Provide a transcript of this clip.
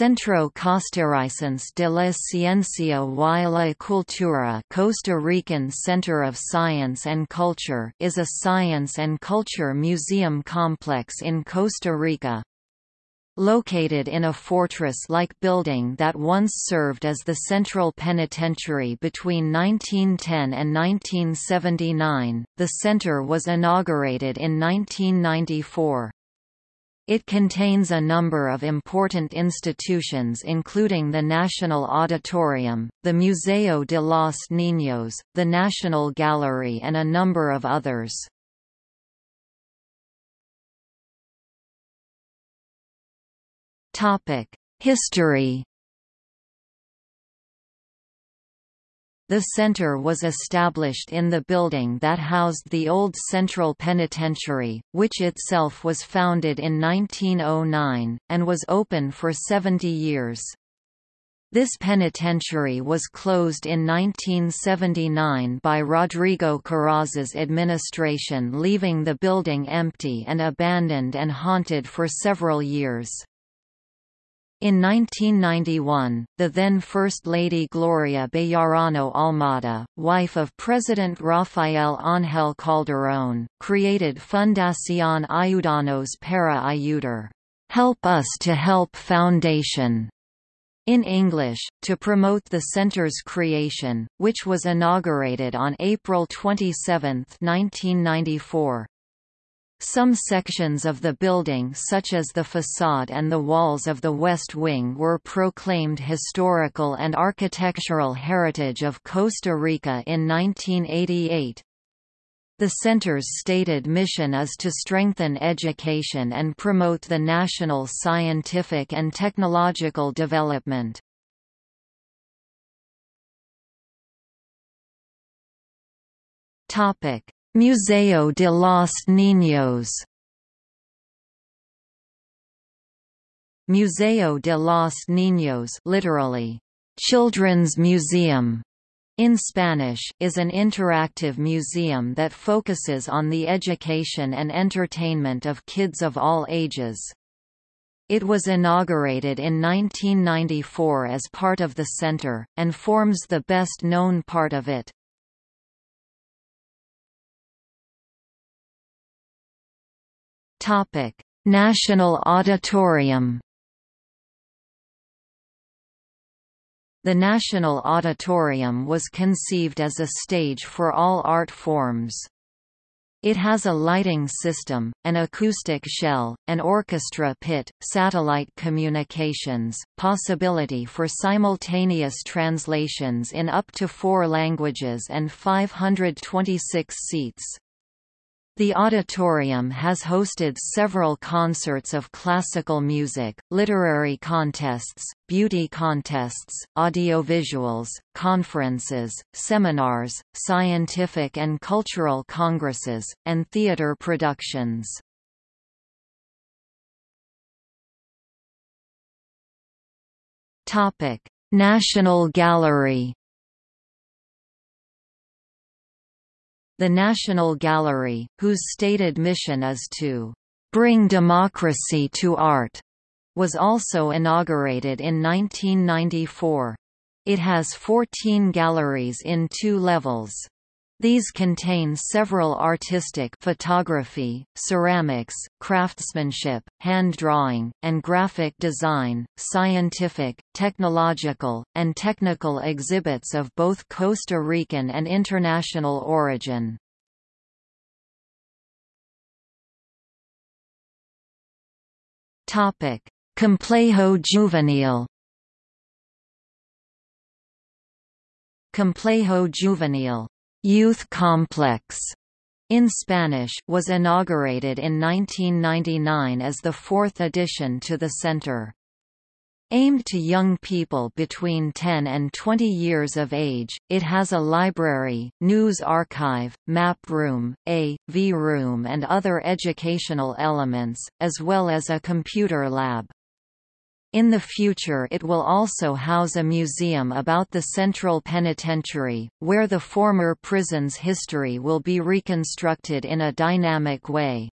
Centro Costarricense de la Ciencia y la Cultura Costa Rican Center of Science and Culture is a science and culture museum complex in Costa Rica. Located in a fortress-like building that once served as the Central Penitentiary between 1910 and 1979, the center was inaugurated in 1994. It contains a number of important institutions including the National Auditorium, the Museo de los Niños, the National Gallery and a number of others. History The center was established in the building that housed the old Central Penitentiary, which itself was founded in 1909, and was open for 70 years. This penitentiary was closed in 1979 by Rodrigo Carazo's administration leaving the building empty and abandoned and haunted for several years. In 1991, the then First Lady Gloria Bejarano Almada, wife of President Rafael Ángel Calderón, created Fundación Ayudanos para Ayudar Help Us to Help Foundation in English, to promote the center's creation, which was inaugurated on April 27, 1994. Some sections of the building such as the facade and the walls of the West Wing were proclaimed historical and architectural heritage of Costa Rica in 1988. The center's stated mission is to strengthen education and promote the national scientific and technological development. Topic: Museo de los Niños Museo de los Niños literally, Children's Museum in Spanish, is an interactive museum that focuses on the education and entertainment of kids of all ages. It was inaugurated in 1994 as part of the center, and forms the best known part of it. Topic: National Auditorium. The National Auditorium was conceived as a stage for all art forms. It has a lighting system, an acoustic shell, an orchestra pit, satellite communications, possibility for simultaneous translations in up to four languages and 526 seats. The auditorium has hosted several concerts of classical music, literary contests, beauty contests, audiovisuals, conferences, seminars, scientific and cultural congresses, and theater productions. National Gallery The National Gallery, whose stated mission is to bring democracy to art, was also inaugurated in 1994. It has 14 galleries in two levels. These contain several artistic photography, ceramics, craftsmanship, hand drawing, and graphic design, scientific, technological, and technical exhibits of both Costa Rican and international origin. Complejo Juvenil Complejo Juvenil Youth Complex in Spanish was inaugurated in 1999 as the fourth addition to the center. Aimed to young people between 10 and 20 years of age, it has a library, news archive, map room, A, V room and other educational elements, as well as a computer lab. In the future it will also house a museum about the Central Penitentiary, where the former prison's history will be reconstructed in a dynamic way.